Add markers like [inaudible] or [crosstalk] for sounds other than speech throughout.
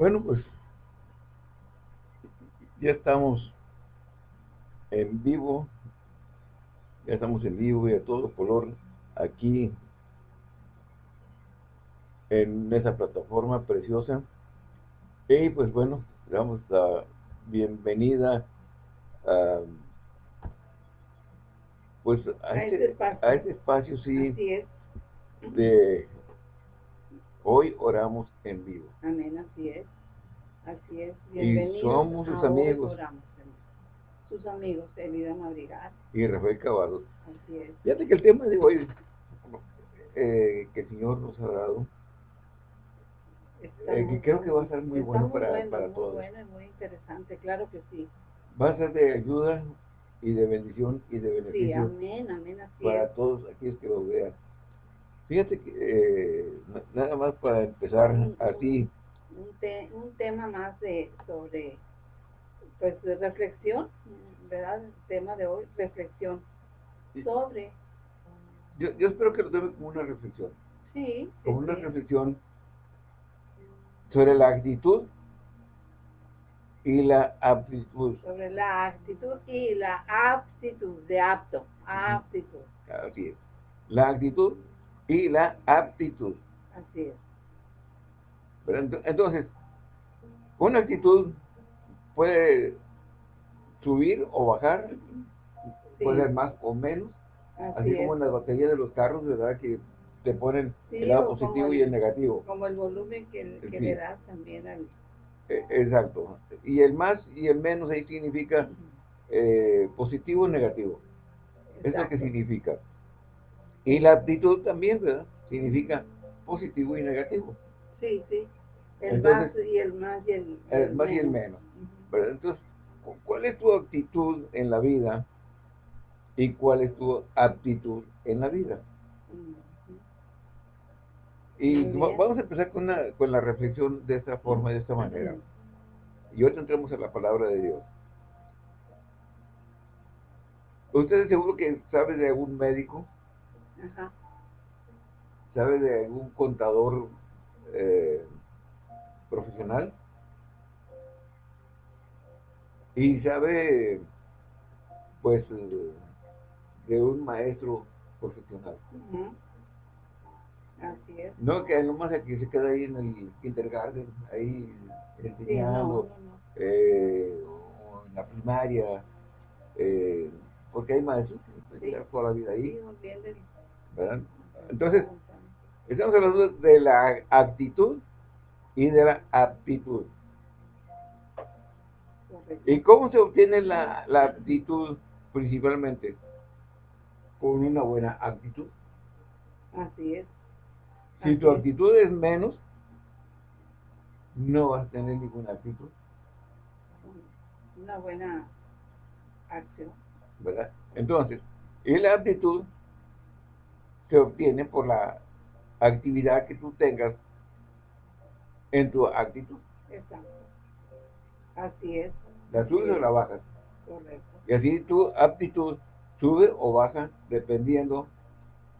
Bueno, pues ya estamos en vivo, ya estamos en vivo y a todo color aquí en esa plataforma preciosa. Y pues bueno, le damos la bienvenida a, pues a, A este, este espacio. a este espacio, sí, de hoy oramos en vivo. Amén, así es. Así es. Y Bienvenidos. somos sus amigos. Oramos. Sus amigos, Elida Madrigal. Y Rafael Cavado. Así es. Fíjate que el tema de hoy eh, que el Señor nos ha dado, Eh, muy que creo que va a ser muy bueno muy para- bueno, para muy todos. bueno y muy interesante, claro que sí. va a ser de ayuda y de bendición y de Sí, beneficio amén, amén, así para es. todos aquellos que lo vean. Fíjate que eh, na- nada más para empezar así, Un, te- un tema más de sobre, pues, de reflexión, ¿verdad? El tema de hoy, reflexión Sí. sobre, yo, yo espero que lo tomen como una reflexión, sí, sí, como una sí. reflexión sobre la actitud y la aptitud. sobre la actitud y la aptitud, de apto, aptitud, Así es. La actitud y la aptitud. así es. Ento- Entonces, una actitud puede subir o bajar, Sí, puede ser más o menos, así como en las baterías de los carros, ¿verdad? Que te ponen Sí, el lado o positivo el- y el negativo. Como el volumen que, que Sí. le das también al... Eh, Exacto. Y el más y el menos ahí significa eh, positivo y negativo. Es lo que significa. Y la actitud también, ¿verdad? Significa positivo y negativo. Sí, sí. El Entonces, más y el más y el, El más y el menos. ¿verdad? Entonces, cu- ¿cuál es tu actitud en la vida y cuál es tu aptitud en la vida? Y vamos a empezar con, una- con la reflexión de esta forma, de esta manera. Y ahora entramos a la palabra de Dios. Ustedes seguro que sabe de algún médico, Ajá. sabe de algún contador eh, profesional y sabe pues de un maestro profesional. Ujú. Así es. No que nomás aquí se queda ahí en el kindergarten, ahí Sí, no, enseñando, no, no. eh, o en la primaria, eh, porque hay maestros que Sí. toda la vida ahí, ¿verdad? Entonces, estamos hablando de la actitud y de la aptitud. ¿Y cómo se obtiene la, la aptitud principalmente? Con una buena actitud. Así es. Si tu actitud es menos, no vas a tener ninguna actitud, Una buena acción. ¿verdad? Entonces, y la aptitud se obtiene por la actividad que tú tengas en tu actitud. Exacto. Así es. La subes o la bajas. Correcto. Y así tu aptitud sube o baja dependiendo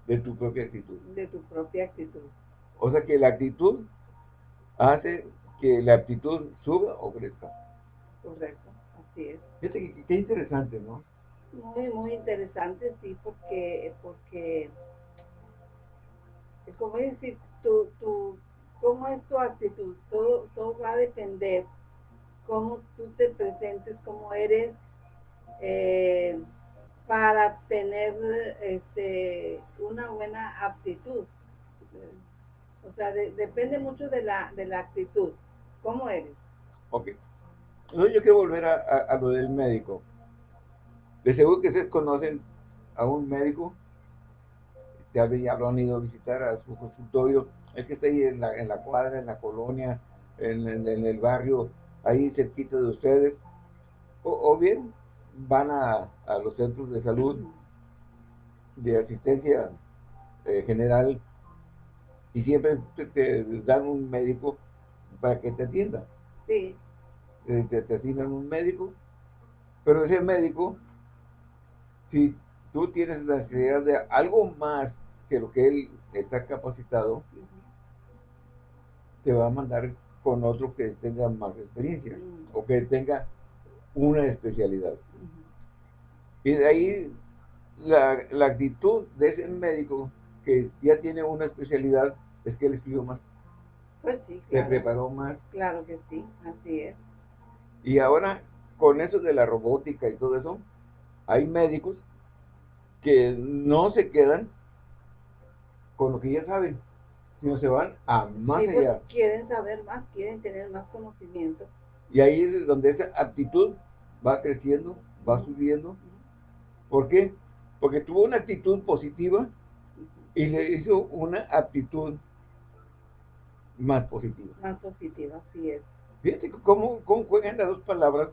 de tu propia actitud. De tu propia actitud. O sea que la actitud hace que la aptitud suba o crezca. Correcto. Así es. Fíjate qué interesante, ¿no? Muy, muy interesante, sí, porque, porque, como decir, tu, tu, cómo es tu actitud, todo, todo va a depender cómo tú te presentes, cómo eres, eh, para tener este, una buena aptitud. O sea, de- depende mucho de la, de la actitud, cómo eres. Ok. Entonces yo quiero volver a, a- a lo del médico. De seguro que ustedes conocen a un médico, ya, ya lo han ido a visitar a su consultorio, es que está ahí en la, en la cuadra, en la colonia, en, en- en el barrio, ahí cerquita de ustedes, o, o bien van a, a los centros de salud de asistencia eh, general y siempre te, te dan un médico para que te atienda. Sí, Eh, te, te asignan un médico, pero ese médico, si tú tienes la necesidad de algo más que lo que él está capacitado, te va a mandar con otro que tenga más experiencia o que tenga una especialidad. Y de ahí la, la, actitud de ese médico que ya tiene una especialidad es que él estudió más. Pues sí, Se preparó más. Claro que sí, así es. Y ahora, con eso de la robótica y todo eso, hay médicos que no se quedan con lo que ya saben, sino se van a más pues, allá. quieren saber más, quieren tener más conocimiento. Y ahí es donde esa actitud va creciendo, va subiendo. ¿Por qué? Porque tuvo una actitud positiva y le hizo una actitud más positiva. Más positiva, así es. Fíjate cómo, cómo juegan las dos palabras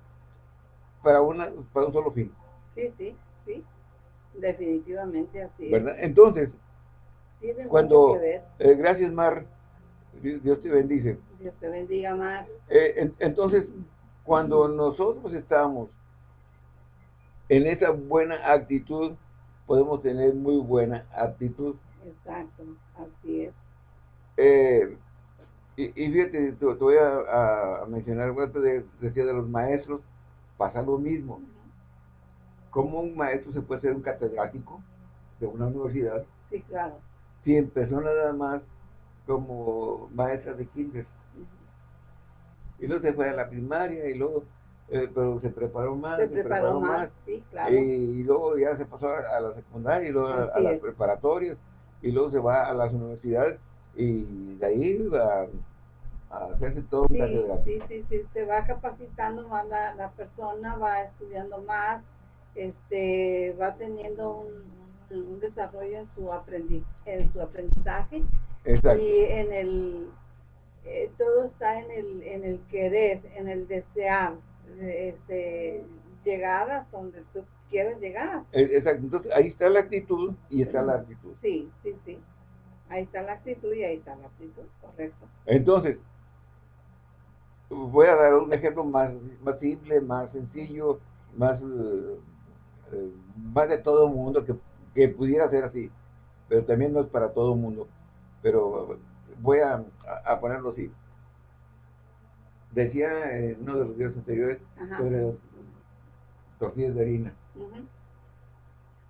para, una, para un solo fin. Sí, sí, sí. Definitivamente así ¿verdad? Entonces, cuando, eh, gracias Mar, Dios te bendice. Dios te bendiga Mar. Eh, entonces, cuando nosotros estamos en esa buena actitud, podemos tener muy buena actitud. Exacto, así es. Eh, y, fíjate, te, voy a, mencionar, de, decía de los maestros, pasa lo mismo. ¿Cómo un maestro se puede ser un catedrático de una universidad? Sí, claro. Si empezó nada más como maestra de kinder. Y luego se fue a la primaria y luego, eh, pero se preparó más. Se, preparó, más, sí, claro. Y, luego ya se pasó a, la secundaria y luego a, las preparatorias y luego se va a las universidades y de ahí va a hacerse todo sí, un Sí, sí, sí, se va capacitando más la, la persona, va estudiando más, este, va teniendo un, un desarrollo en su, aprendiz, en su aprendizaje Exacto. y en el, eh, todo está en el, en el querer, en el desear, este, llegar a donde tú quieres llegar. Eh, exacto, entonces ahí está la actitud y está la actitud. Sí, sí, sí. Ahí está la actitud y ahí está la actitud, correcto. Entonces, voy a dar un ejemplo más, más simple, más sencillo, más, eh, eh, más de todo el mundo que, que, pudiera ser así, pero también no es para todo el mundo. Pero voy a, a, ponerlo así. Decía en uno de los días anteriores sobre tortillas de harina.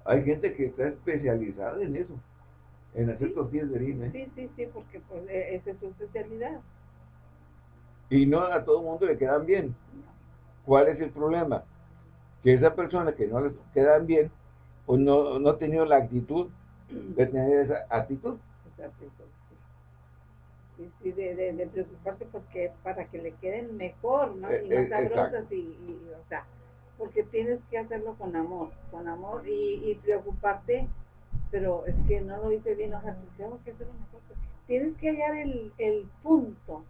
Hay gente que está especializada en eso, en hacer tortillas de harina. ¿eh? Sí, sí, sí, porque pues, esa es su especialidad. Y no a todo el mundo le quedan bien. ¿Cuál es el problema? Que esa persona que no le quedan bien, pues no, no ha tenido la actitud de tener esa actitud. Esa actitud sí, sí, de, de, de, preocuparse porque para que le queden mejor, ¿no? Eh, y más eh, sabrosas y, y, o sea, porque tienes que hacerlo con amor, con amor y, y preocuparte, pero es que no lo hice bien, o sea, pues que hacerlo mejor. Tienes que hallar el, el punto,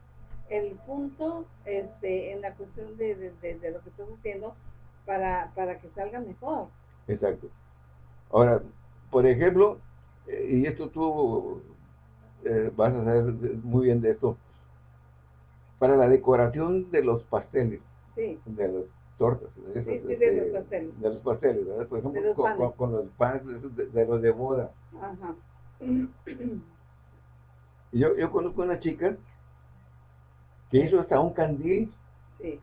el punto este, en la cuestión de, de, lo que estás haciendo para, para que salga mejor. Exacto. Ahora, por ejemplo, eh, y esto tú eh, vas a saber muy bien de esto, para la decoración de los pasteles, sí. de las tortas, de, sí, sí, de, los pasteles. de los pasteles, ¿verdad? por ejemplo, con, con, los panes de, los de boda. Ajá. Yo, yo conozco una chica que hizo hasta un candil sí.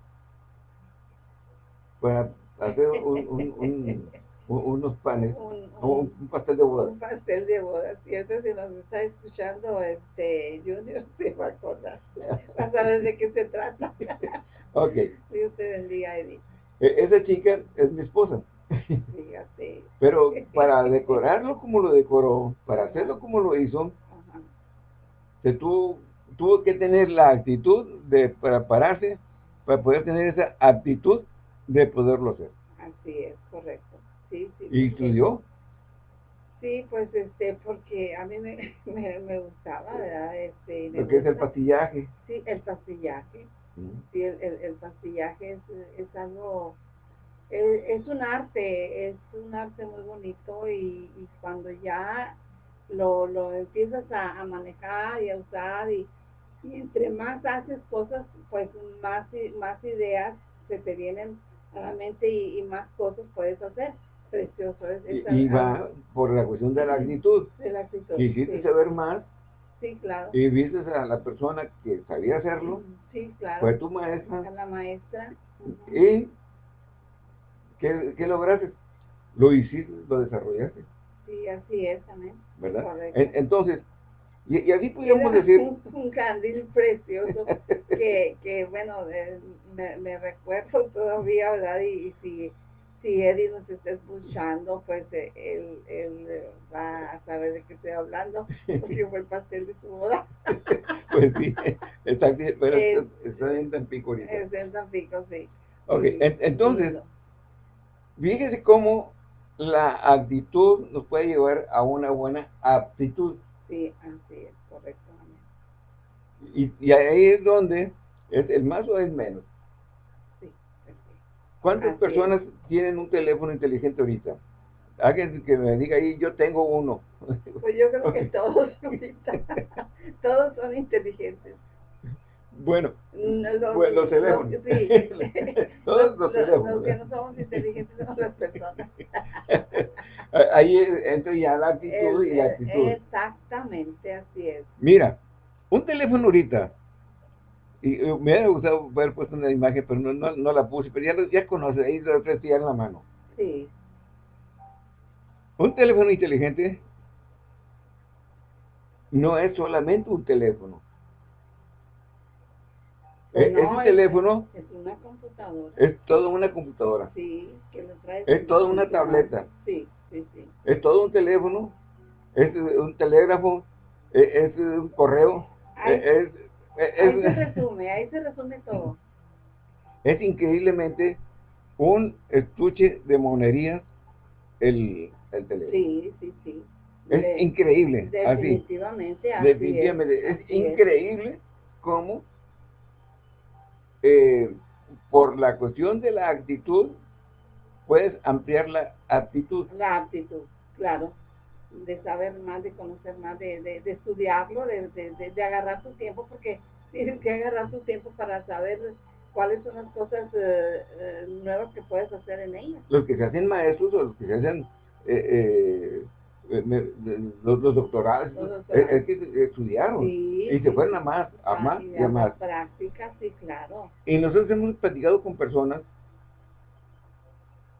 Para hacer un, un, unos panes, un, pastel de boda. Un pastel de boda, cierto, si nos está escuchando este Junior, [laughs] se va a acordar, a saber de qué se trata. [laughs] ok. Dios te bendiga, Eddie. E, esa chica es mi esposa. Fíjate. [laughs] Pero para decorarlo como lo decoró, para hacerlo como lo hizo, se tuvo, tuvo que tener la actitud de prepararse para poder tener esa actitud de poderlo hacer. Así es, correcto sí, sí. ¿Y estudió? Sí, pues este, porque a mí me, [laughs] me, gustaba, ¿verdad? Este, Lo que es el pastillaje. Sí, el pastillaje. Sí, el, el, pastillaje es, es algo, es, un arte, es un arte muy bonito y, y cuando ya lo, lo empiezas a, a, manejar y a usar y, y, entre más haces cosas, pues más, más ideas se te vienen a la mente y, y más cosas puedes hacer precioso. y, va por la cuestión de la actitud. De la actitud. Quisiste saber más Sí, claro. Y viste a la persona que sabía hacerlo. Sí, claro. Fue tu maestra. A la maestra. ¿Y qué, qué lograste? Lo hiciste, lo desarrollaste. Sí, así es también. ¿Verdad? entonces, y, y así podríamos decir... Un, un, candil precioso que, que bueno, eh, me, me, recuerdo todavía, ¿verdad? Y, y si si Eddie nos está escuchando, pues eh, él, él, eh, va a saber de qué estoy hablando, porque fue el pastel de su boda. [laughs] pues sí, está, pero es, está en Tampico ahorita. Es en Tampico, sí. Ok, entonces, fíjese cómo la actitud nos puede llevar a una buena aptitud. Sí, así es, correcto. Y, y ahí es donde es el más o es menos. ¿Cuántas personas tienen un teléfono inteligente ahorita? Alguien que me diga ahí, yo tengo uno. Pues yo creo que [laughs] todos ahorita, [laughs] todos son inteligentes. Bueno, los, los teléfonos. sí. [laughs] todos los, teléfonos. Los que no somos inteligentes somos las personas. [laughs] ahí entra ya la actitud y la actitud. Exactamente, así es. Mira, un teléfono ahorita, y me hubiera gustado haber puesto una imagen, pero no, no, la puse, pero ya, ya conoce, ahí lo tres en la mano. Sí. Un teléfono inteligente no es solamente un teléfono. Es, un teléfono. Es una computadora. Es toda una computadora. Sí, que lo trae. Es toda una tableta. Sí, sí, sí. Es todo un teléfono. Es un telégrafo. Es, un correo. es, ahí se resume, ahí se resume todo. Es increíblemente un estuche de monerías el, el teléfono. Sí, sí, sí. Es increíble. Definitivamente, así. definitivamente. Es, increíble cómo eh, por la cuestión de la actitud puedes ampliar la aptitud. La aptitud, claro de saber más, de conocer más, de, de, estudiarlo, de, de, agarrar su tiempo, porque [laughs] tienes que agarrar su tiempo para saber cuáles son las cosas eh, eh, nuevas que puedes hacer en ellas. Los que se hacen maestros o los que se hacen eh, los, doctorados, es, que estudiaron y se fueron a más, a más y a más. Práctica, sí, claro. Y nosotros hemos platicado con personas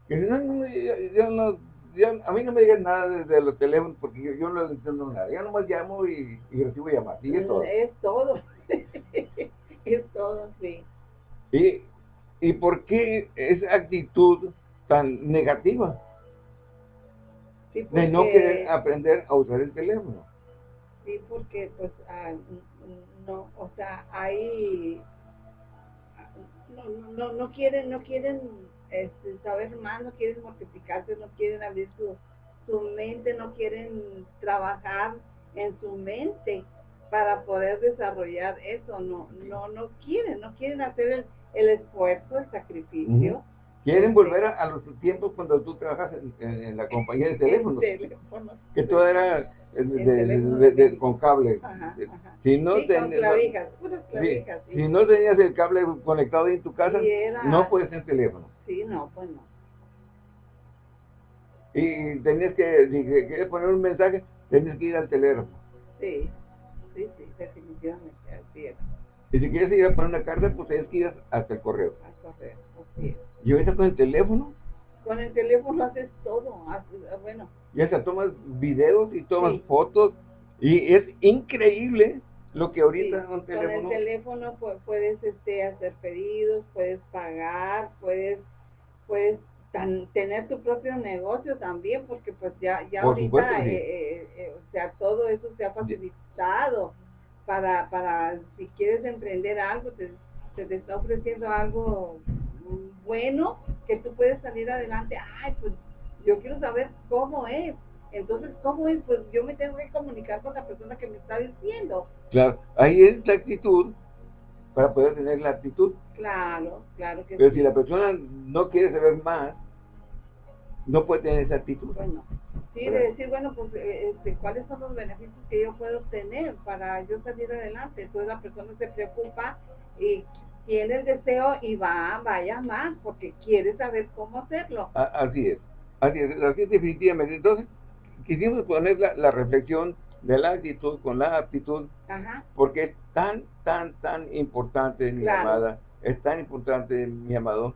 que no, no, yo no a mí no me digan nada desde los teléfonos porque yo, no entiendo nada. Yo nomás llamo y, recibo llamadas. Y es todo. Es todo. [laughs] es todo, sí. ¿Y, ¿Y por qué esa actitud tan negativa? De no querer aprender a usar el teléfono. Sí, porque pues ah, no, o sea, hay no, no, no quieren, no quieren este, saber más, no quieren mortificarse, no quieren abrir su, su mente, no quieren trabajar en su mente para poder desarrollar eso, no, no, no quieren, no quieren hacer el, el esfuerzo, el sacrificio. Quieren volver a, los tiempos cuando tú trabajas en, la compañía de teléfonos, que todo era con cable. Si no, si no tenías el cable conectado en tu casa, no puedes tener teléfono. Sí, no, pues no. Y tenías que, si quieres poner un mensaje, tenías que ir al teléfono. Sí, sí, sí, definitivamente, así es. Y si quieres ir a poner una carta, pues tienes que ir hasta el correo. Al correo, así es. Y ahorita con el teléfono. Con el teléfono haces todo, bueno. Y hasta tomas videos y tomas fotos. Y es increíble lo que ahorita con el teléfono puedes este, hacer pedidos, puedes pagar, puedes, puedes tener tu propio negocio también, porque pues ya, ya ahorita, eh, eh, eh, o sea, todo eso se ha facilitado para, para si quieres emprender algo, te, te está ofreciendo algo bueno, que tú puedes salir adelante. Ay, pues yo quiero saber cómo es entonces, ¿cómo es? Pues yo me tengo que comunicar con la persona que me está diciendo. Claro, ahí es la actitud para poder tener la actitud. Claro, claro que Pero si la persona no quiere saber más, no puede tener esa actitud. Bueno, sí, de decir, bueno, pues, eh, este, ¿cuáles son los beneficios que yo puedo obtener para yo salir adelante? Entonces la persona se preocupa y tiene el deseo y va, vaya más, porque quiere saber cómo hacerlo. Así es, así es, así es definitivamente. Entonces, quisimos poner la, reflexión de la actitud con la aptitud, Ajá. porque es tan, tan, tan importante, mi Claro. amada, es tan importante, mi amado,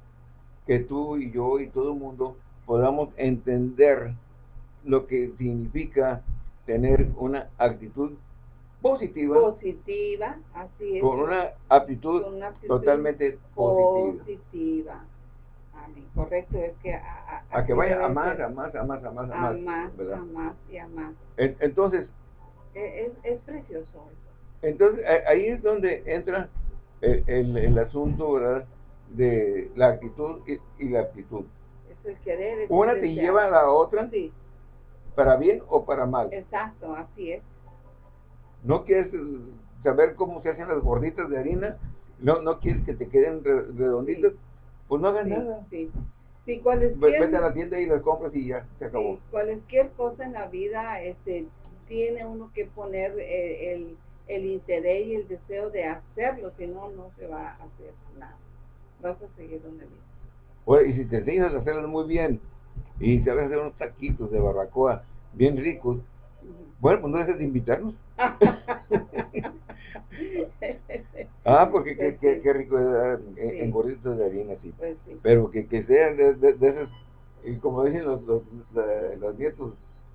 que tú y yo y todo el mundo podamos entender lo que significa tener una actitud positiva Positiva, así es. con una aptitud Con una actitud totalmente positiva. positiva. Correcto, es que a, a- A que vaya a más, a más, a más, a más, a a más. más, ¿verdad? a más y a más. En- Entonces, E- Es, es precioso eso. entonces a- ahí es donde entra el, el- el asunto, ¿verdad? De la actitud y, y la aptitud. Es el querer. es Una te lleva a la otra Sí, para bien o para mal. exacto, así es. No quieres eh, saber cómo se hacen las gorditas de harina, no, no quieres que te queden re- redonditas, pues no hagas Sí, nada. sí. Sí, cualesquier, Vete a la tienda y las compras y ya, se acabó. sí, cualesquier cosa en la vida este, tiene uno que poner eh, el, el interés y el deseo de hacerlo, si no, no se va a hacer nada. Vas a seguir donde mismo. Oye, y si te enseñas a hacerlas muy bien y sabes hacer unos taquitos de barbacoa bien ricos. Bueno, pues no dejes de invitarnos. [laughs] Ah, porque qué, Pues qué, sí. qué rico es dar en, Sí. en gorditos de harina, sí. Pues sí. Pero que, que sean de, de, de esas, y como dicen los, los, los nietos,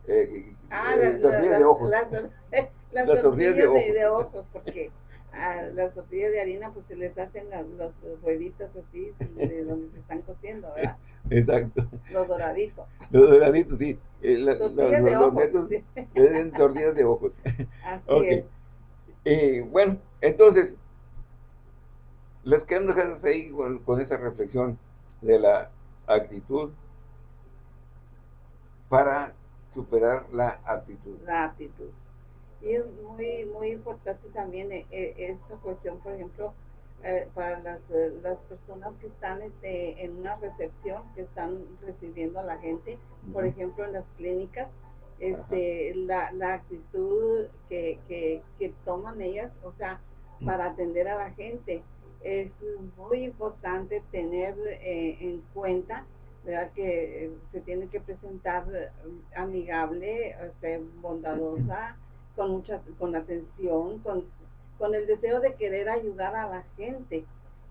eh, Ah, eh, las, tortillas las- de ojos. las- las Las tortillas de, ojos. de ojos, porque a las tortillas de harina pues se les hacen los rueditas así de donde se están cociendo, ¿verdad? [laughs] Exacto. Los doraditos. Los doraditos, sí. Eh, la- los, de los ojos. sí. tortillas de ojos. Así Ok. es. Y bueno, entonces, les quiero dejar ahí con, con esa reflexión de la actitud para superar la actitud. la aptitud. Y es muy, muy importante también eh, eh, esta cuestión, por ejemplo, eh, para las, las personas que están este, en una recepción, que están recibiendo a la gente, por ejemplo, en las clínicas, este, la, la actitud que, que, que toman ellas, o sea, para atender a la gente, es muy importante tener eh, en cuenta ¿verdad? que eh, se tiene que presentar amigable, o sea, bondadosa, con mucha, con atención, con, con el deseo de querer ayudar a la gente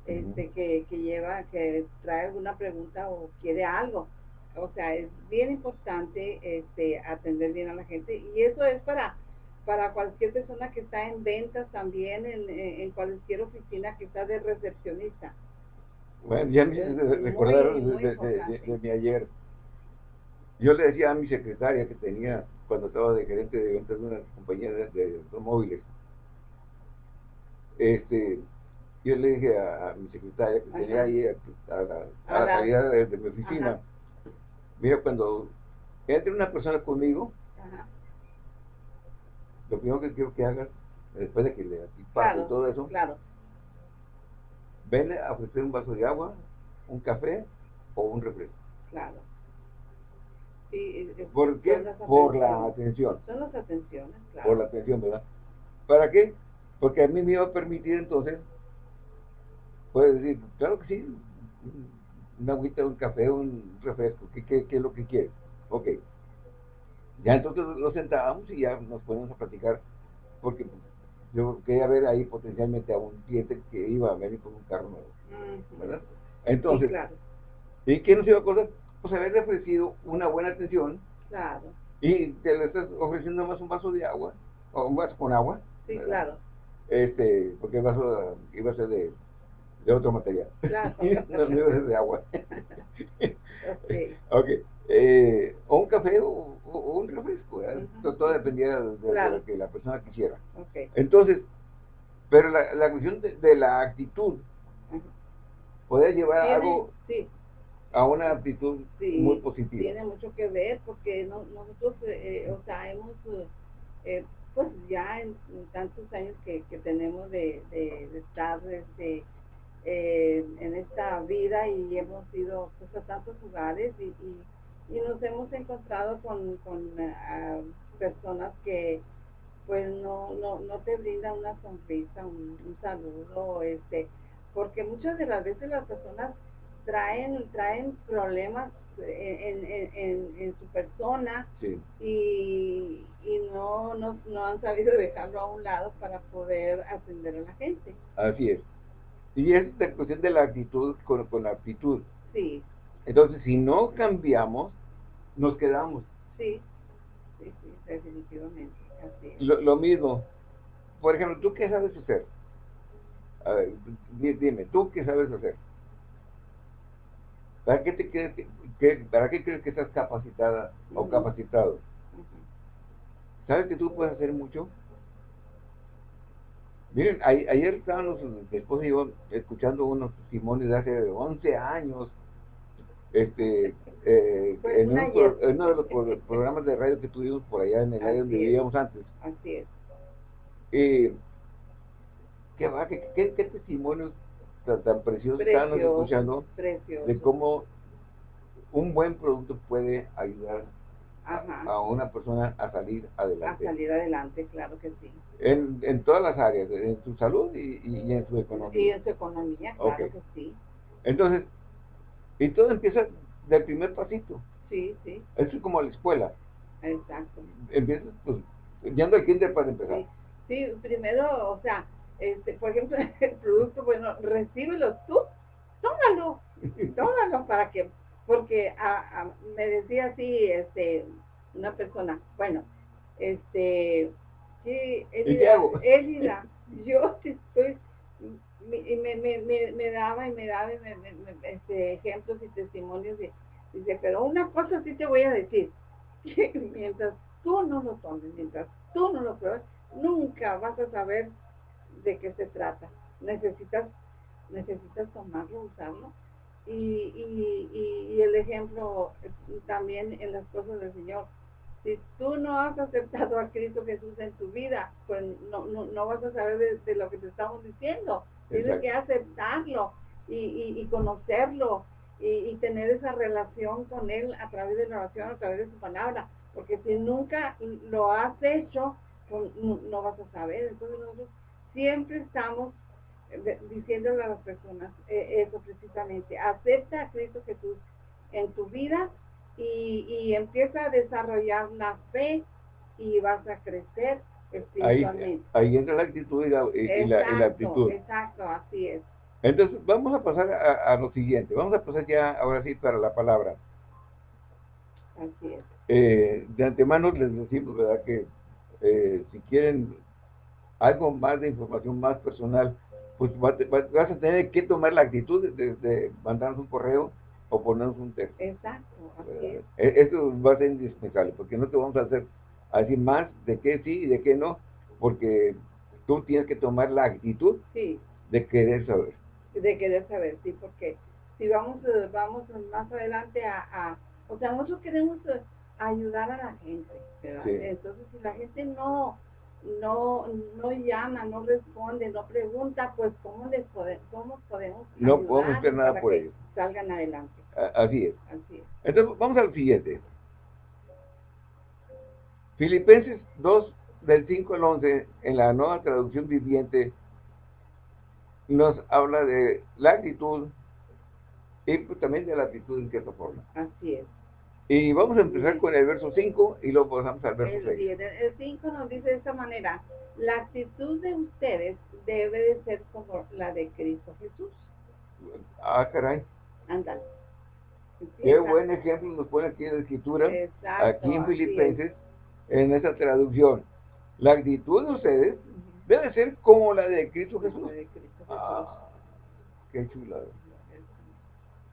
este, que, que lleva, que trae alguna pregunta o quiere algo. O sea, es bien importante este, atender bien a la gente y eso es para para cualquier persona que está en ventas también, en, en cualquier oficina que está de recepcionista. Bueno, ya me Es hiciste muy, recordar de, de mi ayer. Yo le decía a mi secretaria que tenía, cuando estaba de gerente de ventas de una compañía de, de automóviles, este, yo le dije a, a mi secretaria que tenía ahí a, a la, a la salida de, de mi oficina, Ajá. mira, cuando entre una persona conmigo, Ajá. lo primero que quiero que hagas, después de que le Claro, y todo eso, claro, ven a ofrecer un vaso de agua, un café o un refresco. claro. Sí, es- ¿Por qué? las Por la atención. Son las atenciones, claro. por la atención, ¿verdad? ¿Para qué? Porque a mí me iba a permitir entonces, puedes decir, claro que sí, una agüita, un café, un refresco, ¿qué, qué, qué es lo que quieres? Ok. Ya entonces nos sentábamos y ya nos ponemos a platicar, porque yo quería ver ahí potencialmente a un cliente que iba a venir con un carro nuevo. ¿verdad? Sí, Entonces, claro, ¿y qué nos iba a acordar? Pues haberle ofrecido una buena atención claro. y te le estás ofreciendo más un vaso de agua, o un vaso con agua, Sí, ¿verdad? claro, este, porque el vaso iba a ser de, de otro material. claro. no, [laughs] iba a ser de [laughs] agua. Ok, [laughs] ok. Eh, o un café o, un refresco. todo, dependía de, lo que la persona quisiera. Entonces, pero la, la cuestión de, de la actitud Ujú. puede llevar a Tiene- algo sí, a una actitud Sí, muy positiva. tiene mucho que ver porque no- nosotros, eh, o sea, hemos, eh, eh, pues ya en, en tantos años que, que tenemos de, de- de estar este, eh, en esta vida y hemos ido pues, a tantos lugares y, y, y nos hemos encontrado con, con ah, personas que pues no, no, no te brindan una sonrisa, un, un saludo, este, porque muchas de las veces las personas traen, traen problemas en, en, en, su persona y, y no, no, no, han sabido dejarlo a un lado para poder atender a la gente. Así es. Y es la cuestión de la actitud con, con la actitud. Sí. Entonces, si no cambiamos, nos quedamos. Sí, sí, sí, definitivamente. Así Lo, lo mismo. Por ejemplo, ¿tú qué sabes hacer? A ver, dime, ¿tú qué sabes hacer? ¿Para qué te crees que, para qué crees que estás capacitada o capacitado? ¿Sabes que tú puedes hacer mucho? Miren, ayer estábamos, mi esposa y yo, escuchando unos testimonios de hace 11 años, este, [laughs] eh, en, uno de los programas de radio que tuvimos por allá en el área donde vivíamos antes. Así es. Eh, ¿qué, qué, qué, testimonios tan, preciosos estábamos escuchando de cómo un buen producto puede ayudar a, una persona a salir adelante. A salir adelante, claro que sí. En, en todas las áreas, en su salud y, y, en su economía. Y en su economía, claro que sí. Entonces, y todo empieza del primer pasito. Sí, sí. Eso es como la escuela. Exacto. Empiezas, pues, yendo al kinder para empezar. Sí. sí, primero, o sea, este, por ejemplo, [laughs] el producto, bueno, recíbelo tú, tómalo, [laughs] tómalo para que porque me decía así este una persona, bueno, este, sí, Elida, yo [laughs] estoy, y me, me, me, daba y me daba este, ejemplos y testimonios, y dice, pero una cosa sí te voy a decir, que mientras tú no lo tomes, mientras tú no lo pruebes, nunca vas a saber de qué se trata. Necesitas, necesitas tomarlo, usarlo y, y, y, el ejemplo también en las cosas del Señor. Si tú no has aceptado a Cristo Jesús en tu vida, pues no, no, no vas a saber de, lo que te estamos diciendo. Tienes que aceptarlo y, y, conocerlo y, tener esa relación con Él a través de la oración, a través de su palabra. Porque si nunca lo has hecho, pues no, no vas a saber. Entonces nosotros siempre estamos diciéndole a las personas eh, eso precisamente, acepta a Cristo Jesús en tu vida y, empieza a desarrollar la fe y vas a crecer espiritualmente. Ahí, entra la actitud y la, actitud. Exacto, así es. Entonces, vamos a pasar a, lo siguiente. Vamos a pasar ya ahora sí para la palabra. Así es. Eh, de antemano les decimos, ¿verdad? Que eh, si quieren algo más de información más personal, pues vas a tener que tomar la actitud de, mandarnos un correo o ponernos un texto. Exacto, e, Esto va a ser indispensable, porque no te vamos a hacer así más de qué sí y de qué no, porque tú tienes que tomar la actitud de querer saber. De querer saber, sí, porque si vamos, eh, vamos más adelante a, o sea, nosotros queremos eh, ayudar a la gente, Entonces, si la gente no no, no llama, no responde, no pregunta, pues ¿cómo les cómo podemos No podemos hacer nada por ellos. Salgan adelante. Así es. Así es. Entonces, vamos al siguiente. Filipenses 2, del 5 al 11, en la nueva traducción viviente, nos habla de la actitud y pues, también de la actitud en cierta forma. Así es. Y vamos a empezar con el verso 5 y luego pasamos al verso 6. El 5 nos dice de esta manera, la actitud de ustedes debe de ser como la de Cristo Jesús. Ah, caray. Anda. Qué buen ejemplo nos pone aquí en la escritura, aquí en Filipenses, en esta traducción. La actitud de ustedes debe ser como la de Cristo Jesús. De Cristo Ah, qué chulada.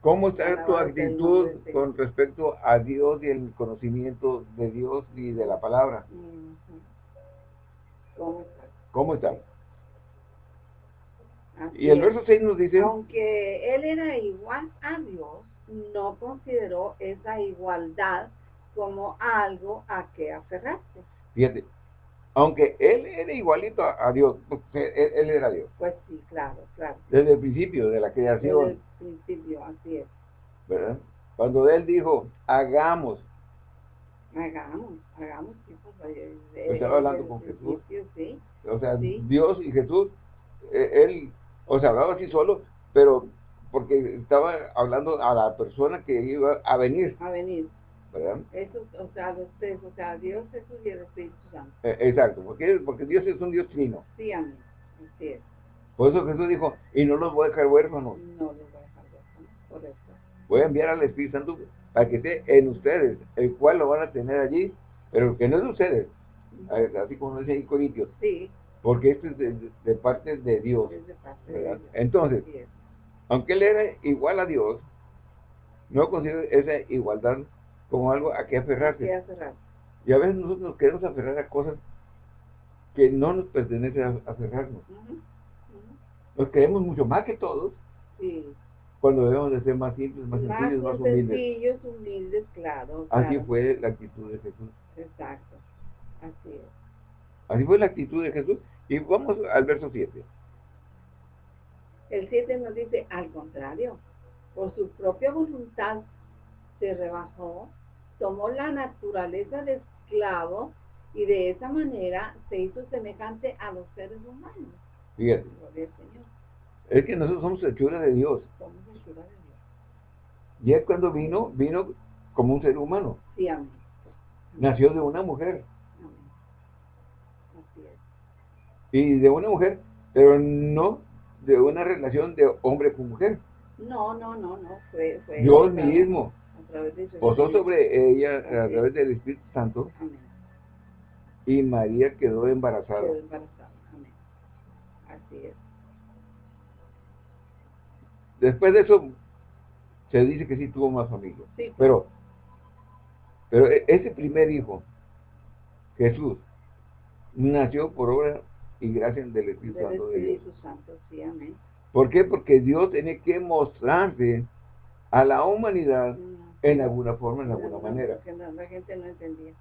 ¿Cómo está tu actitud con respecto a Dios y el conocimiento de Dios y de la palabra? ¿Cómo está? ¿Cómo está? y el verso 6 nos dice... Aunque él era igual a Dios, no consideró esa igualdad como algo a que aferrarse. Fíjate, aunque él era igualito a, Dios, [laughs] pues, él, era Dios. Pues sí, claro, claro. Desde el principio de la creación. Principio, así es. ¿Verdad? Cuando él dijo, hagamos. Hagamos, hagamos. Pues, Estaba hablando con Jesús. Sí, o sea, Dios y Jesús, eh, él, o sea, hablaba así solo, pero porque estaba hablando a la persona que iba a venir. A venir. ¿Verdad? Eso, o sea, los tres, o sea, Dios, Jesús y el Espíritu Santo. Eh, exacto, porque, porque Dios es un Dios trino. Sí, amén. Así es. Por eso Jesús dijo, y no los voy a dejar huérfanos. No los voy a dejar huérfanos, correcto. Voy a enviar al Espíritu Santo para que esté en ustedes, el cual lo van a tener allí, pero que no es de ustedes, así como dice ahí Corintios. Sí. Porque esto es de, parte de Dios. Es de parte de Dios. Entonces, aunque él era igual a Dios, no considera esa igualdad como algo a que aferrarse. aferrar. Y a veces nosotros nos queremos aferrar a cosas que no nos pertenecen a aferrarnos. Nos queremos mucho más que todos. Sí. Cuando debemos de ser más simples, más, sencillos, más humildes. sencillos, humildes, claro. Así fue la actitud de Jesús. Exacto. Así es. Así fue la actitud de Jesús. Y vamos al verso 7. El 7 nos dice, al contrario, por su propia voluntad se rebajó, tomó la naturaleza de esclavo y de esa manera se hizo semejante a los seres humanos. Fíjate. Es que nosotros somos hechura de Dios. Somos. Y él cuando vino, vino como un ser humano. Sí, amén. Nació de una mujer. Amén. Así es. Y de una mujer, pero no de una relación de hombre con mujer. No, no, no, no, fue, fue Dios mismo a través de posó sobre ella a través del Espíritu Santo Amén. y María quedó embarazada. Quedó embarazada, Amén. Así es. Después de eso, se dice que sí tuvo más familia. Sí, pero, pero e, ese primer hijo, Jesús, nació por obra y gracia del Espíritu del Santo Espíritu de Dios. Santo, sí, amén. ¿Por qué? Porque Dios tiene que mostrarse a la humanidad en alguna forma, en no, alguna no, manera. la gente no entendía.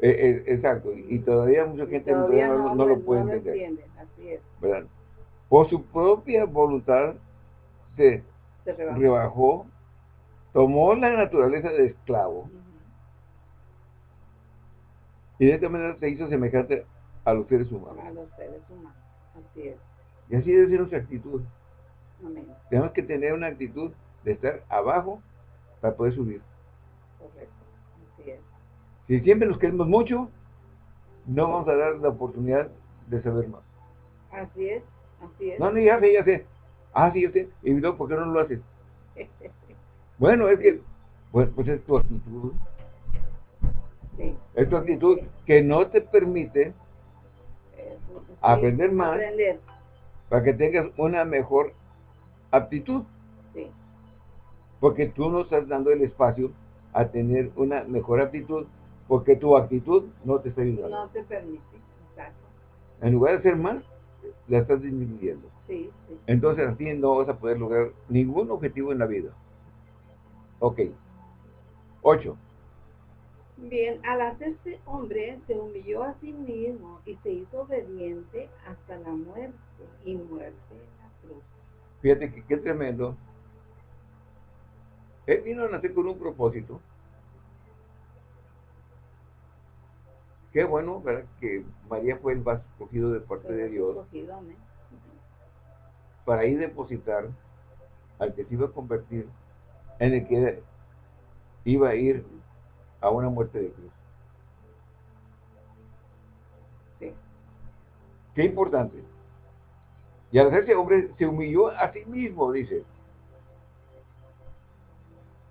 Eh, eh, exacto, y, y todavía mucha gente todavía no, lo puede entender. entiende, así es. ¿verdad? Por su propia voluntad se Se rebajó. rebajó, tomó la naturaleza de esclavo y de esta manera se hizo semejante a los seres A humanos. los seres humanos, así es. Y así debe ser nuestra actitud. Amén, Tenemos que tener una actitud de estar abajo para poder subir. correcto, así es. Si siempre nos queremos mucho, no vamos a dar la oportunidad de saber más. Así es, así es. No, no, ya sé, ya sé. Ah, sí, yo sé. Y luego, ¿por qué no lo haces? Bueno, es que, pues, pues es tu actitud. sí. Es tu actitud que no te permite sí, Aprender más. Aprender, para que tengas una mejor aptitud. sí. Porque tú no estás dando el espacio a tener una mejor aptitud, porque tu actitud no te está ayudando. No te permite, exacto. En lugar de ser más, la estás disminuyendo. Sí, sí. Entonces así no vas a poder lograr ningún objetivo en la vida. Ok. 8. Bien, al hacerse hombre, se humilló a sí mismo y se hizo obediente hasta la muerte y muerte en la cruz. Fíjate que qué tremendo. Él vino a nacer con un propósito. Qué bueno, ¿verdad? Que María fue el vaso escogido de parte de Dios escogido, para ir depositar al que se iba a convertir en el que iba a ir a una muerte de cruz. Sí. Qué importante. Y al hacerse hombre se humilló a sí mismo, dice.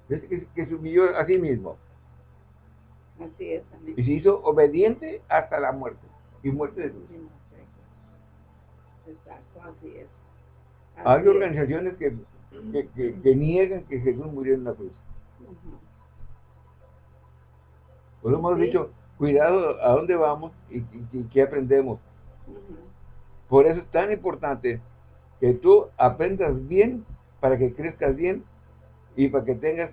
Dice que, que se humilló a sí mismo. Así es, amén. Y se hizo obediente hasta la muerte. Y muerte de sé. Exacto, así es. Así Hay es. organizaciones que, que, que- que niegan que Jesús murió en la cruz. Por eso hemos Sí. dicho, cuidado a dónde vamos y, y- y qué aprendemos. Por eso es tan importante que tú aprendas bien para que crezcas bien y para que tengas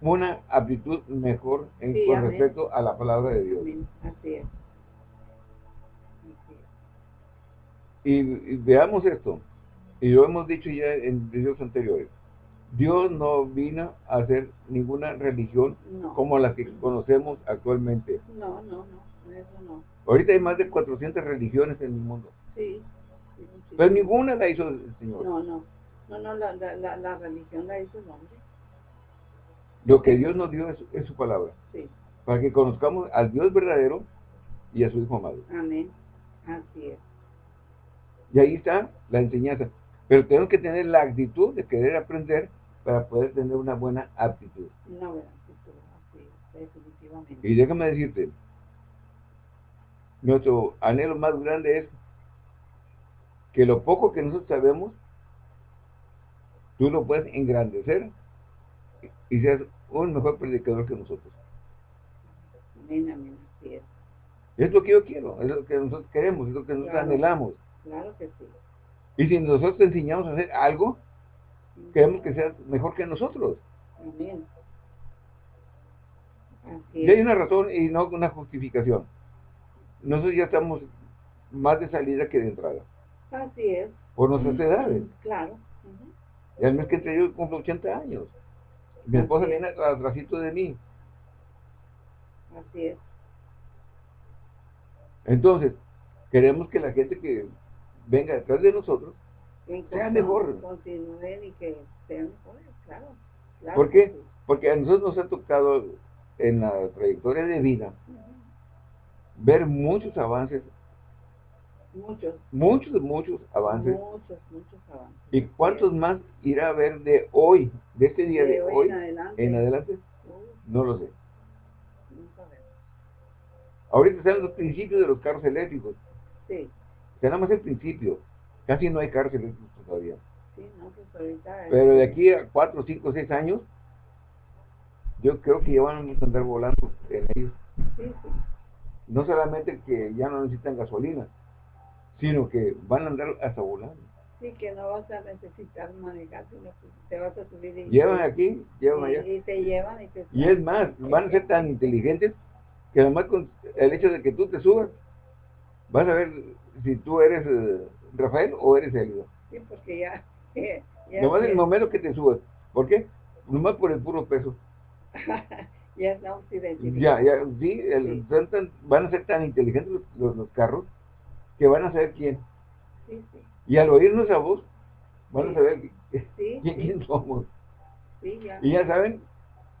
una aptitud mejor en, Sí, con amén. respecto a la palabra de Dios. Amén. Así es. Así es. Y, y veamos esto, y lo hemos dicho ya en videos anteriores. Dios no vino a hacer ninguna religión No. como la que conocemos actualmente. No, no, no, eso no. Ahorita hay más de 400 religiones en el mundo, Sí. sí, sí. pero ninguna la hizo el Señor. No, no. No, no, la, la, la, la religión la hizo el hombre. Lo que Dios nos dio es, es su palabra. Sí. Para que conozcamos al Dios verdadero y a su Hijo amado. Amén. Así es. Y ahí está la enseñanza. Pero tenemos que tener la actitud de querer aprender para poder tener una buena aptitud. Una buena actitud, así es, definitivamente. Y déjame decirte, nuestro anhelo más grande es que lo poco que nosotros sabemos, tú lo puedes engrandecer y seas un mejor predicador que nosotros. Amén, amén, así es. Es lo que yo quiero, es lo que nosotros queremos, es lo que nosotros Claro. anhelamos. Claro que sí. Y si nosotros te enseñamos a hacer algo, queremos que seas mejor que nosotros. Amén. Así Y hay una razón y no una justificación. Nosotros ya estamos más de salida que de entrada, Así es. por nuestras edades. Claro. ujú. Y al mes que entre yo cumplo 80 años. Mi esposa es. viene atrásito de mí. Así es. Entonces, queremos que la gente que venga detrás de nosotros, Que Sea mejor. Continúen y que sean mejores, claro. claro ¿por qué? sí. Porque a nosotros nos ha tocado en la trayectoria de vida ver muchos avances, Muchos, muchos, muchos avances. muchos, muchos avances. ¿Y cuántos más irá a haber de hoy, de este día de, De hoy en adelante. en adelante? Uy, No lo sé. Ahorita están los principios de los carros eléctricos. Sí, Está nada más el principio. Casi no hay carros eléctricos todavía. sí, no, pues ahorita. Pero de aquí a 4, 5, 6 años, yo creo que ya van a andar volando en ellos. Sí, sí, No solamente que ya no necesitan gasolina, sino que van a andar hasta volando. sí, que no vas a necesitar manejar, sino que te vas a subir y. Llevan aquí, llevan y, allá. y te llevan y te. Y es más, van a ser tan inteligentes que además con el hecho de que tú te subas, vas a ver si tú eres eh, Rafael o eres Elio. Sí, porque ya. [laughs] ya Nomás en el momento que te subas. ¿Por qué? Nomás por el puro peso. [laughs] ya estamos identificados. Ya, ya, sí, el- Sí. son tan- van a ser tan inteligentes los, los- los carros que van a saber quién. Sí, sí, Y al oír nuestra voz, van a saber quién, quién somos. ya. Y ya saben,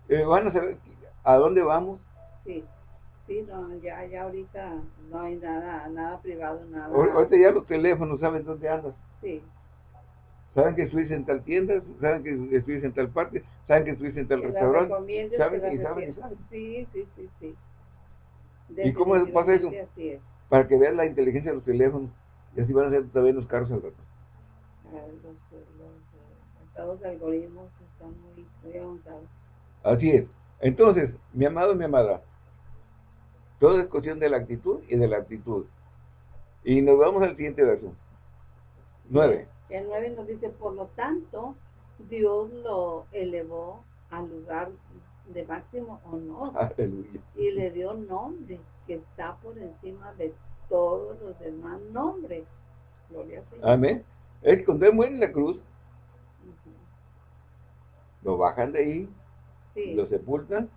eh, van a saber a dónde vamos. Sí, sí, no, ya, ya ahorita no hay nada, nada privado, nada. Ahor- Ahorita ya los teléfonos saben dónde andas. Sí, Saben que estuviste en tal tienda, saben que estuviste en tal parte, saben que estuviste en tal que restaurante. saben que y saben y saben. Sí, sí, sí, sí. ¿Y cómo pasa eso? Así es. Para que vean la inteligencia de los teléfonos. Y así van a ser también los carros al rato. Los, los, estados de algoritmos están muy, muy avanzados. Así es. Entonces, mi amado y mi amada, todo es cuestión de la actitud y de la actitud. Y nos vamos al siguiente verso. Nueve. El 9 nos dice, por lo tanto, Dios lo elevó al lugar de máximo honor [laughs] Aleluya. y le dio nombre que está por encima de todos los demás nombres. Gloria al Señor. Amén. Es que cuando Él muere en la cruz, lo bajan de ahí, Sí, lo sepultan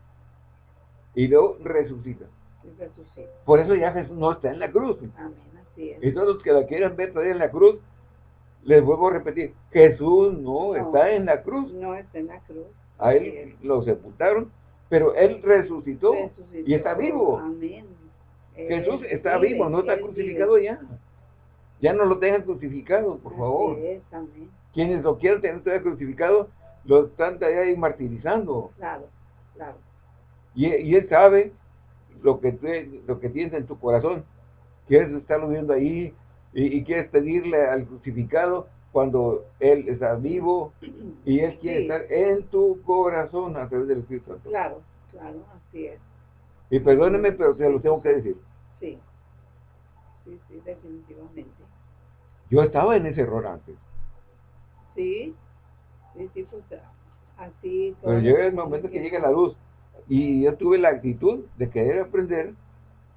y luego resucitan. y resucita. Por eso ya Jesús no está en la cruz. Amén, así es. Y todos los que la quieran ver todavía en la cruz, les vuelvo a repetir, Jesús no, No. está en la cruz. No está en la cruz. A él es. lo sepultaron, pero él resucitó. Resucitó. y está vivo. Amén. Jesús está vivo, no está él crucificado ya. Ya no lo tengan crucificado, por favor. es. Quienes lo quieran tener todavía crucificado, lo están todavía ahí martirizando. Claro, claro. Y, y él sabe lo que, lo que tienes en tu corazón. Quieres estarlo viendo ahí y, y quieres pedirle al crucificado cuando él está vivo y él quiere Sí. estar en tu corazón a través del Espíritu Santo. Claro, claro, así es. Y perdóneme, pero se lo tengo que decir. Sí. Sí, sí, definitivamente. Yo estaba en ese error antes. Sí, sí, sí, pues así. Pero llega el momento que que- llega la luz. Y yo tuve la actitud de querer aprender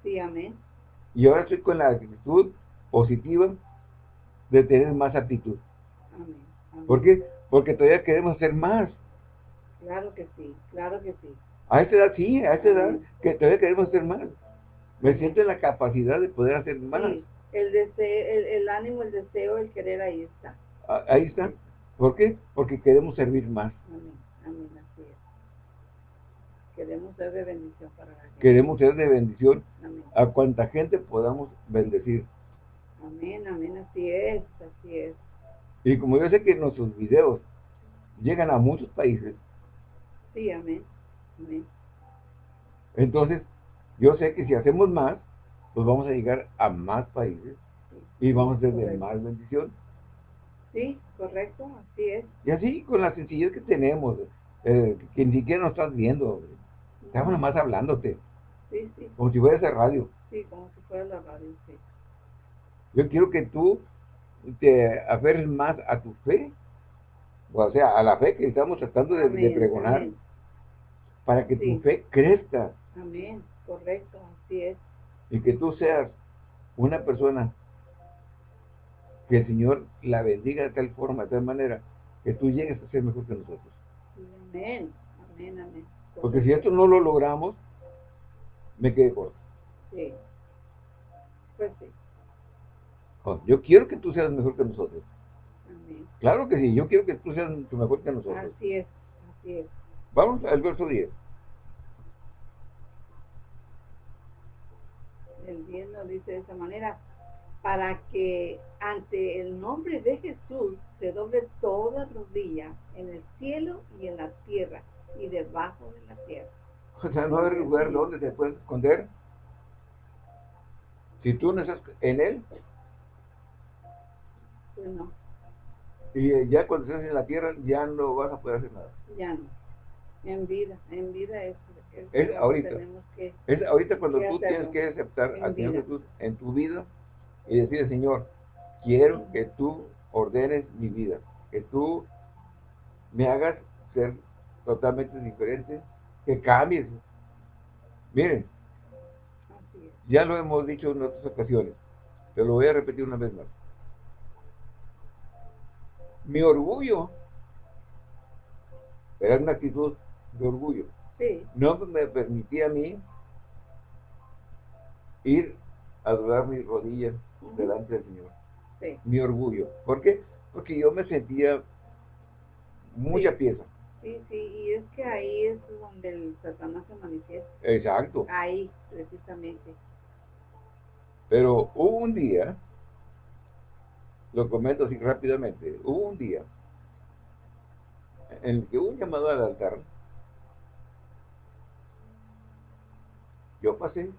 Sí, amén. y ahora estoy con la actitud positiva de tener más actitud. Amén. amén. ¿Por qué? Porque todavía queremos hacer más. Claro que sí, claro que sí. A esta edad sí, a esta edad que todavía queremos hacer más. Me siento en la capacidad de poder hacer más. Sí, el deseo, el, el ánimo, el deseo, el querer, ahí está. Ahí está. ¿Por qué? Porque queremos servir más. Amén. Amén. Así es. Queremos ser de bendición para la gente. Queremos ser de bendición Amén. a cuanta gente podamos bendecir. Amén. Amén. Así es. Así es. Y como yo sé que nuestros videos llegan a muchos países, Sí, amén. Amén. entonces yo sé que si hacemos más, pues vamos a llegar a más países Sí. y vamos a Correcto. más bendición. Sí, correcto. Así es. Y así con la sencillez que tenemos, eh, que ni siquiera nos estás viendo, estamos nomás hablándote, Sí, sí. como si fueras a radio. Sí, como si fuera la radio. Sí. Yo quiero que tú te aferres más a tu fe, o sea, a la fe que estamos tratando de, pregonar, Amén. para que Sí. tu fe crezca Amén. Correcto. Así es. y que tú seas una persona que el Señor la bendiga de tal forma, de tal manera, que tú llegues a ser mejor que nosotros. Amén. Amén. Amén. Porque si esto no lo logramos, me quedé corto. Sí. Pues sí. Oh, Yo quiero que tú seas mejor que nosotros. Amén. Claro que sí, yo quiero que tú seas mucho mejor que nosotros. Así es. Así es. Vamos al verso 10. El 10 nos dice de esa manera, para que ante el nombre de Jesús se doble toda rodilla en el cielo y en la tierra y debajo de la tierra. O sea, no hay lugar donde te puedes esconder. Si tú no estás en Él, Pues no, y eh, ya cuando estés en la tierra, ya no vas a poder hacer nada. ya no. En vida, en vida es, es Es ahorita. que, Es ahorita cuando ¿Qué tú tienes que aceptar al Señor. Jesús en tu vida y decirle, Señor, quiero que tú ordenes mi vida, que tú me hagas ser totalmente diferente, que cambies. Miren, así es. ya lo hemos dicho en otras ocasiones, pero lo voy a repetir una vez más. Mi orgullo era una actitud de orgullo. Sí, no me permitía a mí ir a doblar mis rodillas delante del Señor. sí, Mi orgullo. ¿Por qué? Porque yo me sentía mucha Sí. pieza. sí, sí, y es que ahí es donde el Satanás se manifiesta, Exacto. ahí precisamente. Pero hubo un día, lo comento así rápidamente, hubo un día en el que hubo un llamado al altar. Yo pasé.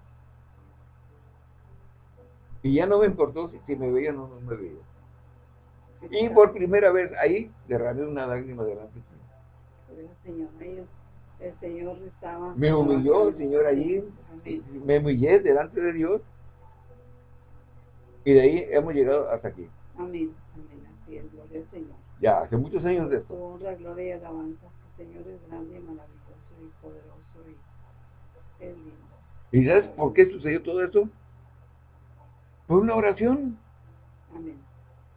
Y ya no me importó si, si me veían o no me veían. Y por primera vez ahí derramé una lágrima delante de Señor, ellos, el Señor estaba... Me humilló el Señor allí, me humillé delante de Dios. Y de ahí hemos llegado hasta aquí. Amén, amén, así es, gloria al Señor. Ya, hace muchos años de esto. honra, gloria y alabanza, el Señor es grande y maravilloso y poderoso y es lindo. ¿Y sabes por qué sucedió todo esto? Por una oración. Amén,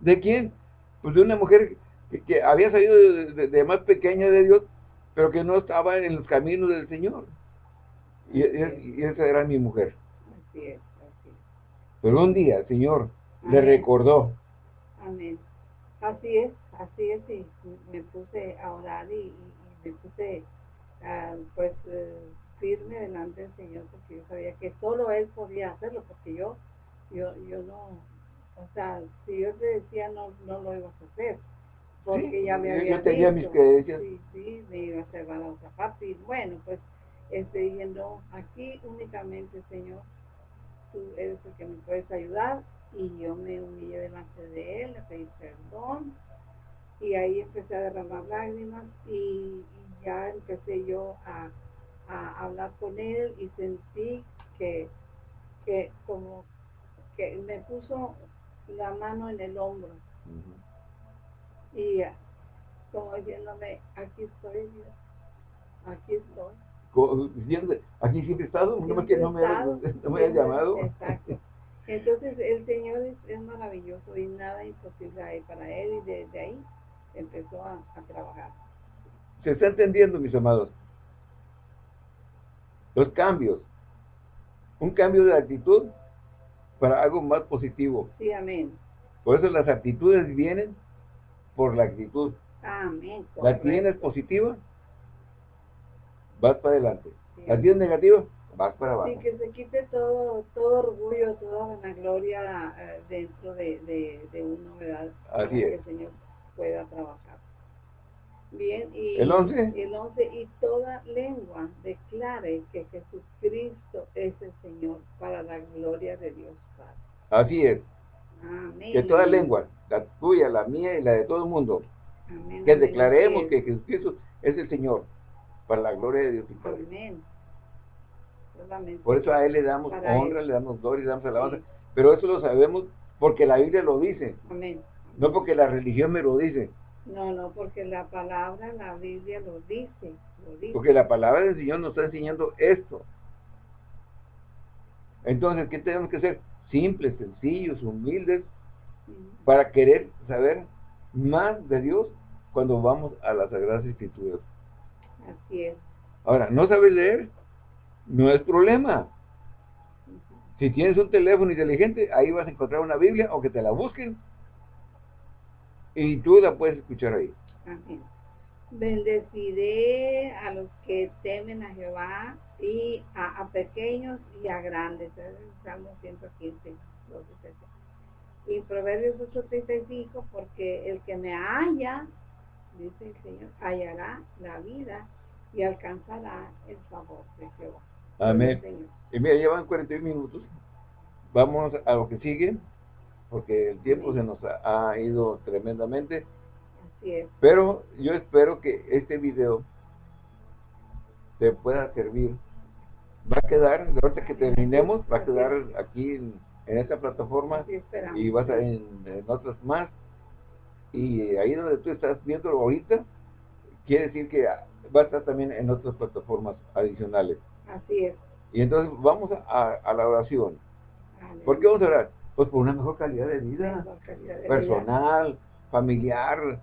¿De quién? Pues de una mujer que, que había salido de, de- de más pequeña de Dios, pero que no estaba en los caminos del Señor. Y, y- y esa era mi mujer. así es, así es. Pero un día el Señor le recordó. Amén. Así es, así es, y me puse a orar y, y- y me puse ah, pues eh, firme delante del Señor porque yo sabía que solo Él podía hacerlo porque yo, yo, yo no, o sea, si yo te decía no, no lo ibas a hacer porque Sí, ya me yo- yo había tenía mis creencias. Sí, sí, me iba a llevar a otra parte y bueno, pues estoy yendo aquí únicamente, Señor, tú eres el que me puedes ayudar y yo me humillé delante de él, le pedí perdón y ahí empecé a derramar lágrimas y, y ya empecé yo a, a hablar con él y sentí que, que como que me puso la mano en el hombro y como diciéndome, aquí estoy Dios, aquí estoy. Aquí siempre he estado, no me, no me, no me hayas llamado. Exacto. Entonces el Señor es, es maravilloso y nada imposible para él y desde ahí empezó a, a trabajar. Se está entendiendo, mis amados. Los cambios. Un cambio de actitud para algo más positivo. Sí, amén. Por eso las actitudes vienen por la actitud. Amén. La tienes positiva, vas para adelante. La tienes negativa, vas para abajo. Sí, que se quite todo, todo orgullo, toda vanagloria eh, dentro de, de, de una ¿verdad? Así que es. el Señor pueda trabajar. Bien, y ¿El once? el once, y toda lengua declare que Jesucristo es el Señor para la gloria de Dios Padre. Así es. Amén. Que toda lengua, la tuya, la mía y la de todo el mundo, Amén, que declaremos que es. Jesucristo es el Señor, para la gloria de Dios Padre. Amén. Solamente Por eso a Él le damos Para honra, Él. le damos gloria, le damos alabanza. Sí. Pero eso lo sabemos porque la Biblia lo dice, Amén. no porque la religión me lo dice. No, no, porque la palabra, la Biblia lo dice, lo dice. Porque la palabra del Señor nos está enseñando esto. Entonces, ¿qué tenemos que ser? Simples, sencillos, humildes, para querer saber más de Dios cuando vamos a las Sagradas Escrituras. Así es. Ahora, ¿no sabes leer? No es problema. Si tienes un teléfono inteligente, ahí vas a encontrar una Biblia o que te la busquen y tú la puedes escuchar ahí. Amén. Bendeciré a los que temen a Jehová y a, pequeños y a grandes. Salmo 115, 12, 13. Y Proverbios 8:35, porque el que me halla, dice el Señor, hallará la vida y alcanzará el favor de Jehová. Amén. Y mira, llevan 41 minutos. Vamos a lo que sigue, porque el tiempo se nos ha, ha ido tremendamente. Así es. Pero yo espero que este video te pueda servir. Va a quedar, ahorita que terminemos, va a quedar aquí en, en esta plataforma y va a estar en, en otras más. Y ahí donde tú estás viendo ahorita, quiere decir que va a estar también en otras plataformas adicionales. Así es. Y entonces vamos a, a la oración. Aleluya. ¿Por qué vamos a orar? Pues por una mejor calidad de vida, Mejor calidad de vida. personal, familiar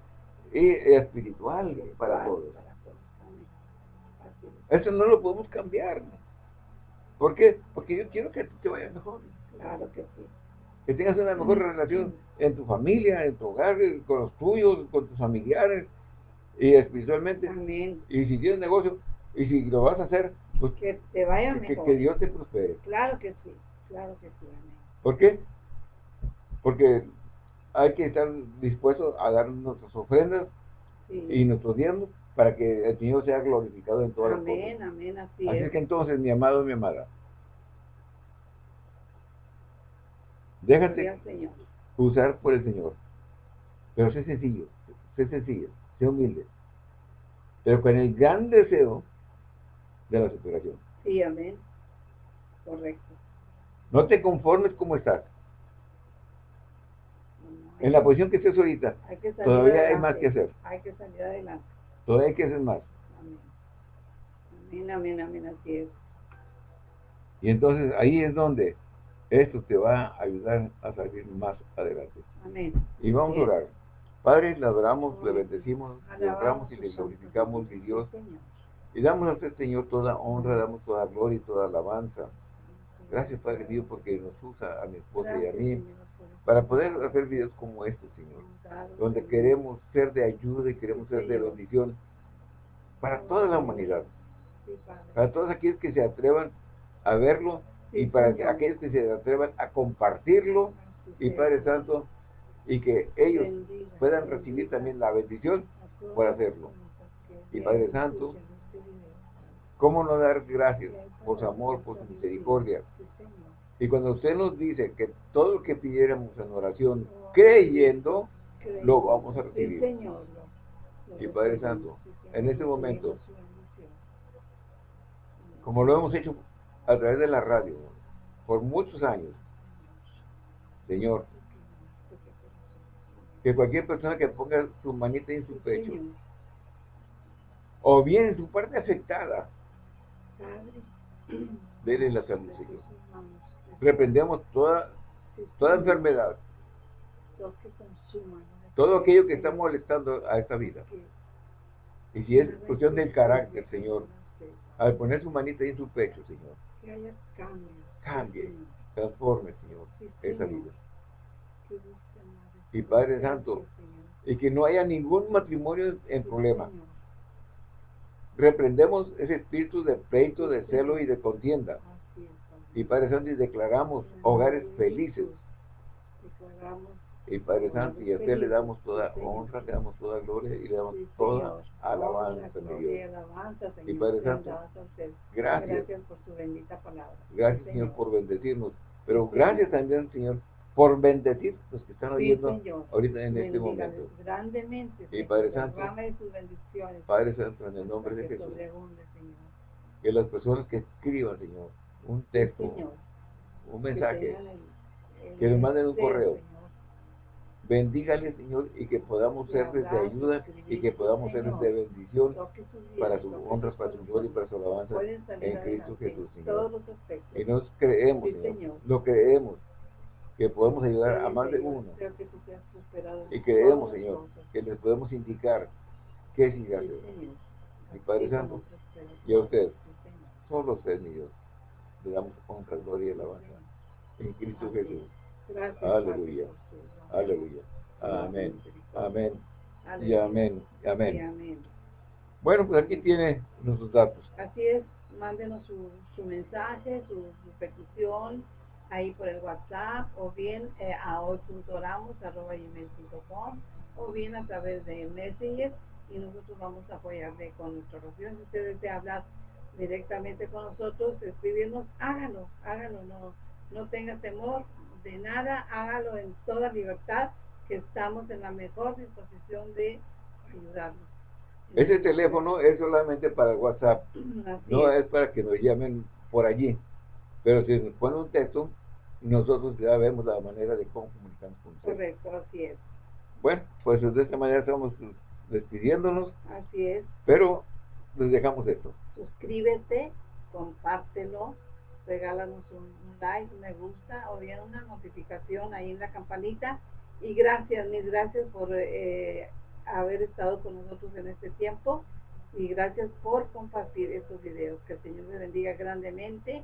y espiritual para todos. para todos. Amén. Así es. Eso no lo podemos cambiar. ¿Por qué? Porque yo quiero que ti te vaya mejor. Claro que sí. Que tengas una mejor relación en tu familia, en tu hogar, con los tuyos, con tus familiares y espiritualmente. Amén. Y si tienes negocio y si lo vas a hacer, pues Que te vaya que, mejor. que Dios te prospere. Claro que sí. Claro que sí. Amén. ¿Por qué? Porque hay que estar dispuestos a dar nuestras ofrendas Sí. y nuestros diezmos para que el Señor sea glorificado en todas las amén, cosas. amén, así, Así es. que entonces, mi amado y mi amada, déjate Señor. usar por el Señor. Pero sé sencillo, sé sencillo, sé humilde. Pero con el gran deseo de la superación. Sí, amén. Correcto. No te conformes como estás. No, En la posición que estés ahorita, hay que salir todavía hay más que hacer. Hay que salir adelante. todavía hay que hacer más. Amén. Amén, amén, amén, así es. Y entonces ahí es donde esto te va a ayudar a salir más adelante. Amén. Y vamos a orar. Padre, le adoramos, le bendecimos, le honramos y le glorificamos, mi Dios. Señor. Y damos a usted, Señor, toda honra, damos toda gloria y toda alabanza. Gracias, Padre Dios, porque nos usa a mi esposa y a mí Señor, para poder hacer videos como este, Señor. Donde Señor. queremos ser de ayuda y queremos ser de bendición para toda la humanidad. Sí. Para todos aquellos que se atrevan a verlo y para Señor. aquellos que se atrevan a compartirlo y. Padre Santo, y que ellos puedan recibir también la bendición, por hacerlo. Y Padre Santo, este. ¿Cómo no dar gracias por su amor, por su misericordia? Y cuando usted nos dice que todo lo que pidiéramos en oración, creyendo, lo vamos a recibir. Y Padre Santo, en este momento, como lo hemos hecho a través de la radio por muchos años, Señor, que cualquier persona que ponga su manita en su pecho, o bien en su parte afectada, Dele la salud, Señor. Reprendemos toda, toda enfermedad, todo aquello que está molestando a esta vida. Y si es cuestión del carácter, Señor, al poner su manita en su pecho, Señor. Cambie. Transforme, Señor, esa vida. Y Padre Santo. Y que no haya ningún matrimonio en problema. Reprendemos ese espíritu de pleito, de celo y de contienda. Y Padre Santo, y declaramos hogares felices. Y Padre Santo, y a usted le damos toda honra, le damos toda gloria y le damos toda alabanza, Señor. Y Padre Santo, gracias. por su bendita palabra. Gracias, Señor, por bendecirnos. Pero gracias también, Señor, por bendecir los que están oyendo ahorita en este momento. Grandemente. Y Padre Santo, Padre Santo, en el nombre de Jesús, que las personas que escriban, Señor, un texto, un mensaje, que nos manden un correo, Bendígale, Señor, y que podamos serles de ayuda y que podamos serles de bendición para sus honras, para su gloria y para su alabanza en Cristo Jesús, Señor. Y nos creemos, Señor, lo creemos, que podemos ayudar a más de uno. Y creemos, Señor, que les podemos indicar qué sigue hacer. Mi Padre Santo, y a usted, solo usted, mi Dios, le damos honra, gloria y alabanza en Cristo Jesús. Aleluya. Aleluya. Amén. Amén. Y amén. Amén. Bueno, pues aquí tiene nuestros datos. Así es. Mándenos su, su mensaje, su, su, petición ahí por el WhatsApp o bien eh, a hoy.oramos.com o bien a través de Messenger y nosotros vamos a apoyarle con nuestra oración. Si usted desea hablar directamente con nosotros, escribirnos, hágalo, hágalo, no, no tenga temor, de nada, hágalo en toda libertad, que estamos en la mejor disposición de ayudarnos. Ese teléfono es solamente para WhatsApp, no es. para que nos llamen por allí. Pero si nos ponen un texto, nosotros ya vemos la manera de cómo comunicarnos con ustedes. Correcto, así es. Bueno, pues de esta manera estamos despidiéndonos. Así es. Pero les dejamos esto. Suscríbete, compártelo, regálanos un, like, me gusta o bien una notificación ahí en la campanita. Y gracias, mil gracias por eh, haber estado con nosotros en este tiempo y gracias por compartir estos videos. Que el Señor les bendiga grandemente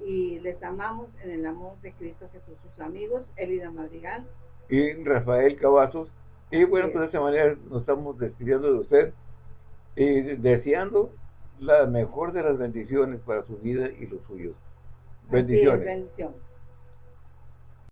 y les amamos en el amor de Cristo Jesús, sus amigos, Elida Madrigal y Rafael Cavazos. Y bueno, pues de esta manera nos estamos despidiendo de usted y deseando la mejor de las bendiciones para su vida y los suyos. Bendiciones. bendiciones.